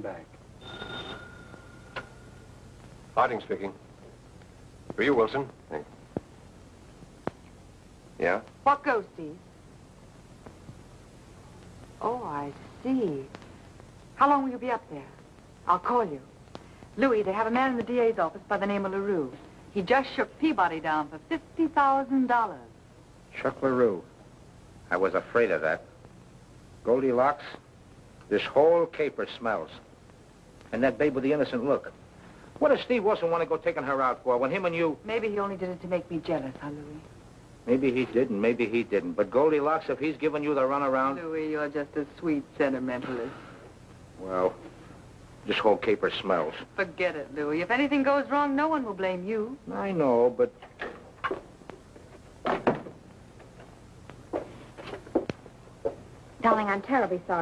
back. Harding speaking. For you, Wilson. Hey. Yeah? What goes, Steve? Oh, I see. How long will you be up there? I'll call you. Louis, they have a man in the DA's office by the name of LaRue. He just shook Peabody down for $50,000. Chuck LaRue. I was afraid of that. Goldilocks, this whole caper smells. And that babe with the innocent look. What does Steve Wilson want to go taking her out for when him and you... Maybe he only did it to make me jealous, huh, Louis? Maybe he did and maybe he didn't. But Goldilocks, if he's giving you the runaround... Louis, you're just a sweet sentimentalist. Well, this whole caper smells. Forget it, Louis. If anything goes wrong, no one will blame you. I know, but... Darling, I'm terribly sorry.